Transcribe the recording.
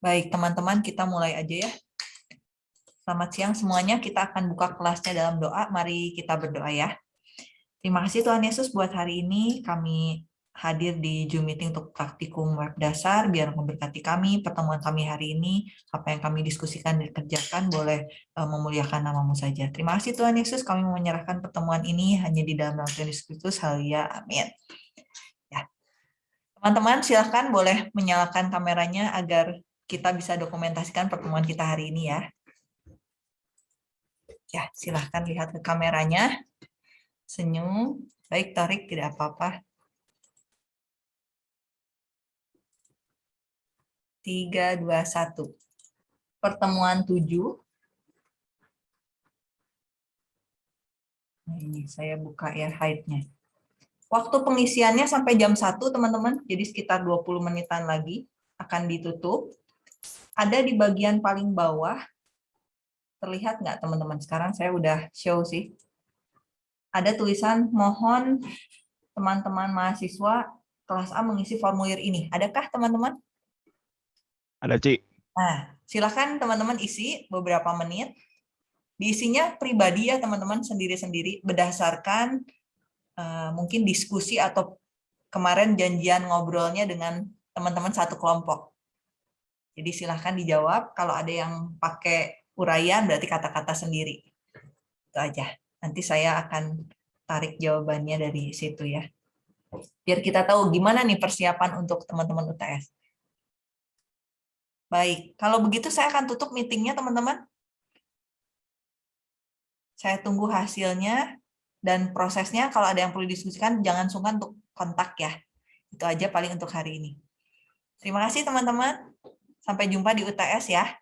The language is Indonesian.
Baik, teman-teman, kita mulai aja ya. Selamat siang semuanya, kita akan buka kelasnya dalam doa. Mari kita berdoa ya. Terima kasih Tuhan Yesus buat hari ini kami hadir di Zoom meeting untuk praktikum web dasar, biar memberkati kami, pertemuan kami hari ini, apa yang kami diskusikan dan kerjakan, boleh eh, memuliakan namamu saja. Terima kasih Tuhan Yesus, kami menyerahkan pertemuan ini hanya di dalam nama Tuhan Yesus Kristus, haleluya, amin. Ya. Teman-teman silahkan boleh menyalakan kameranya agar kita bisa dokumentasikan pertemuan kita hari ini ya. Ya, silahkan lihat ke kameranya. Senyum. Baik, tarik, tidak apa-apa. Tiga, dua, satu. Pertemuan tujuh. Nah, ini saya buka ya hide-nya. Waktu pengisiannya sampai jam 1, teman-teman. Jadi sekitar 20 menitan lagi akan ditutup ada di bagian paling bawah. Terlihat nggak teman-teman? Sekarang saya udah show sih. Ada tulisan mohon teman-teman mahasiswa kelas A mengisi formulir ini. Adakah teman-teman? Ada, Ci. Nah, silakan teman-teman isi beberapa menit. Diisinya pribadi ya teman-teman sendiri-sendiri berdasarkan uh, mungkin diskusi atau kemarin janjian ngobrolnya dengan teman-teman satu kelompok. Jadi silahkan dijawab. Kalau ada yang pakai uraian berarti kata-kata sendiri. Itu aja. Nanti saya akan tarik jawabannya dari situ ya. Biar kita tahu gimana nih persiapan untuk teman-teman UTS. Baik, kalau begitu saya akan tutup meetingnya teman-teman. Saya tunggu hasilnya dan prosesnya. Kalau ada yang perlu diskusikan, jangan sungkan untuk kontak ya. Itu aja paling untuk hari ini. Terima kasih teman-teman. Sampai jumpa di UTS ya.